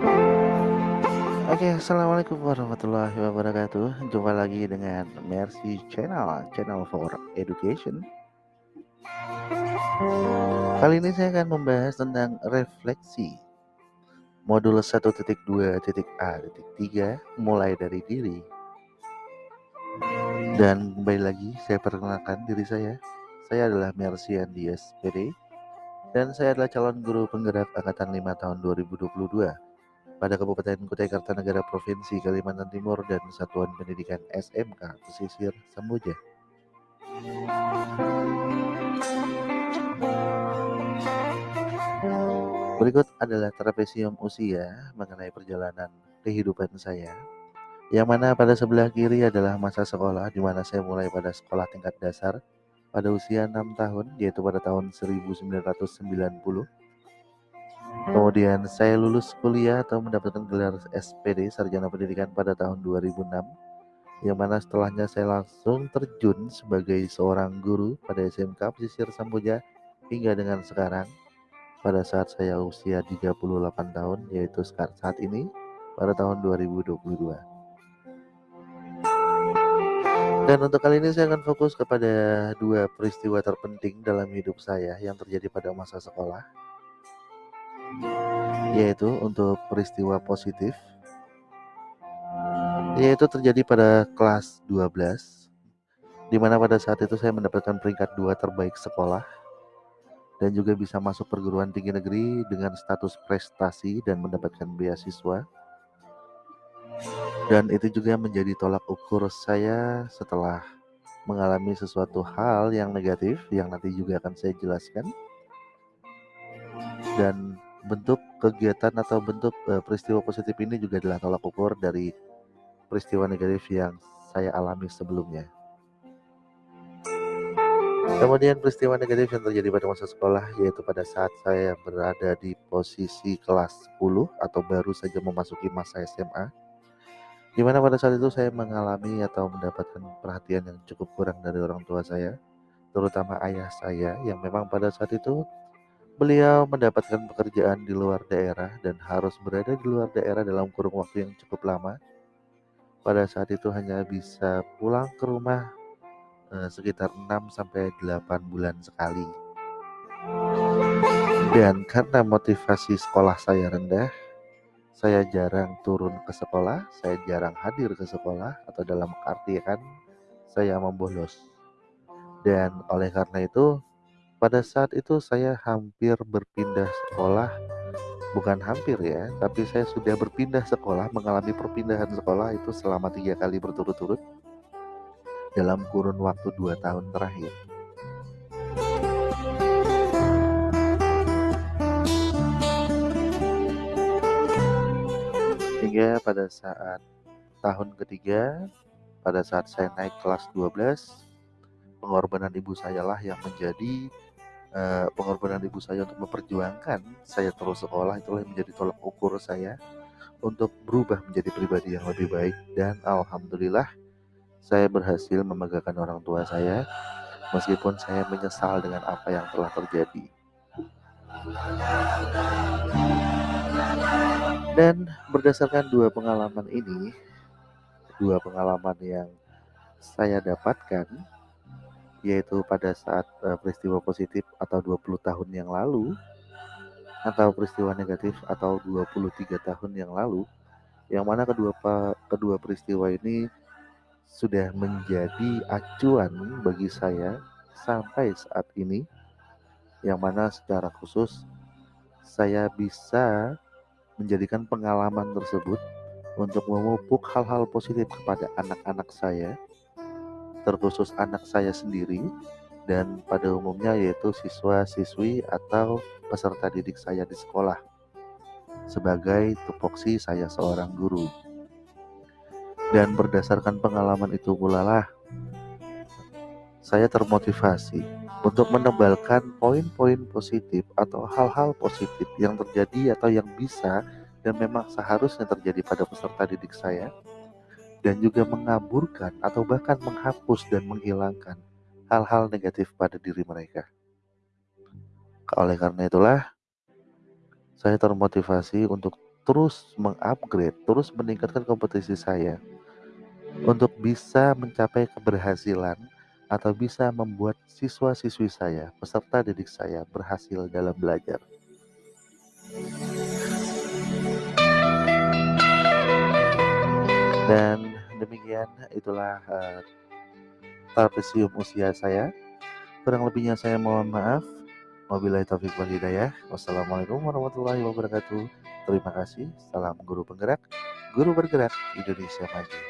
Oke, assalamualaikum warahmatullahi wabarakatuh. Jumpa lagi dengan Mercy Channel, channel for education. Kali ini saya akan membahas tentang refleksi modul 1.2.A.3 mulai dari diri. Dan kembali lagi saya perkenalkan diri saya. Saya adalah Mercy Andias PD dan saya adalah calon guru penggerak angkatan 5 tahun 2022 pada Kabupaten Kutai Kartanegara Provinsi Kalimantan Timur dan Satuan Pendidikan SMK Pesisir Samboja. Berikut adalah trapesium usia mengenai perjalanan kehidupan saya. Yang mana pada sebelah kiri adalah masa sekolah di mana saya mulai pada sekolah tingkat dasar pada usia 6 tahun yaitu pada tahun 1990 Kemudian saya lulus kuliah atau mendapatkan gelar SPD Sarjana Pendidikan pada tahun 2006 yang mana setelahnya saya langsung terjun sebagai seorang guru pada SMK Pesisir Samboja hingga dengan sekarang pada saat saya usia 38 tahun yaitu saat ini pada tahun 2022. Dan untuk kali ini saya akan fokus kepada dua peristiwa terpenting dalam hidup saya yang terjadi pada masa sekolah yaitu untuk peristiwa positif. Yaitu terjadi pada kelas 12 di mana pada saat itu saya mendapatkan peringkat dua terbaik sekolah dan juga bisa masuk perguruan tinggi negeri dengan status prestasi dan mendapatkan beasiswa. Dan itu juga menjadi tolak ukur saya setelah mengalami sesuatu hal yang negatif yang nanti juga akan saya jelaskan. Dan bentuk kegiatan atau bentuk uh, peristiwa positif ini juga adalah tolak ukur dari peristiwa negatif yang saya alami sebelumnya. Kemudian peristiwa negatif yang terjadi pada masa sekolah yaitu pada saat saya berada di posisi kelas 10 atau baru saja memasuki masa SMA. Di mana pada saat itu saya mengalami atau mendapatkan perhatian yang cukup kurang dari orang tua saya, terutama ayah saya yang memang pada saat itu Beliau mendapatkan pekerjaan di luar daerah dan harus berada di luar daerah dalam kurung waktu yang cukup lama. Pada saat itu hanya bisa pulang ke rumah eh, sekitar 6 sampai 8 bulan sekali. Dan karena motivasi sekolah saya rendah, saya jarang turun ke sekolah, saya jarang hadir ke sekolah atau dalam artian saya membolos. Dan oleh karena itu pada saat itu saya hampir berpindah sekolah, bukan hampir ya, tapi saya sudah berpindah sekolah, mengalami perpindahan sekolah itu selama tiga kali berturut-turut dalam kurun waktu dua tahun terakhir. Hingga pada saat tahun ketiga, pada saat saya naik kelas 12, pengorbanan ibu saya lah yang menjadi uh, pengorbanan ibu saya untuk memperjuangkan saya terus sekolah itulah yang menjadi tolak ukur saya untuk berubah menjadi pribadi yang lebih baik dan alhamdulillah saya berhasil membanggakan orang tua saya meskipun saya menyesal dengan apa yang telah terjadi. Dan berdasarkan dua pengalaman ini, dua pengalaman yang saya dapatkan yaitu pada saat uh, peristiwa positif atau 20 tahun yang lalu atau peristiwa negatif atau 23 tahun yang lalu yang mana kedua kedua peristiwa ini sudah menjadi acuan bagi saya sampai saat ini yang mana secara khusus saya bisa menjadikan pengalaman tersebut untuk memupuk hal-hal positif kepada anak-anak saya terkhusus anak saya sendiri dan pada umumnya yaitu siswa-siswi atau peserta didik saya di sekolah. Sebagai tupoksi saya seorang guru. Dan berdasarkan pengalaman itu pula lah saya termotivasi untuk menebalkan poin-poin positif atau hal-hal positif yang terjadi atau yang bisa dan memang seharusnya terjadi pada peserta didik saya dan juga mengaburkan atau bahkan menghapus dan menghilangkan hal-hal negatif pada diri mereka. Oleh karena itulah, saya termotivasi untuk terus mengupgrade, terus meningkatkan kompetisi saya untuk bisa mencapai keberhasilan atau bisa membuat siswa-siswi saya, peserta didik saya berhasil dalam belajar. Dan demikian itulah uh, trapesium usia saya. Kurang lebihnya saya mohon maaf. Wabillahi taufiq wal hidayah. Wassalamualaikum warahmatullahi wabarakatuh. Terima kasih. Salam guru penggerak, guru bergerak Indonesia maju.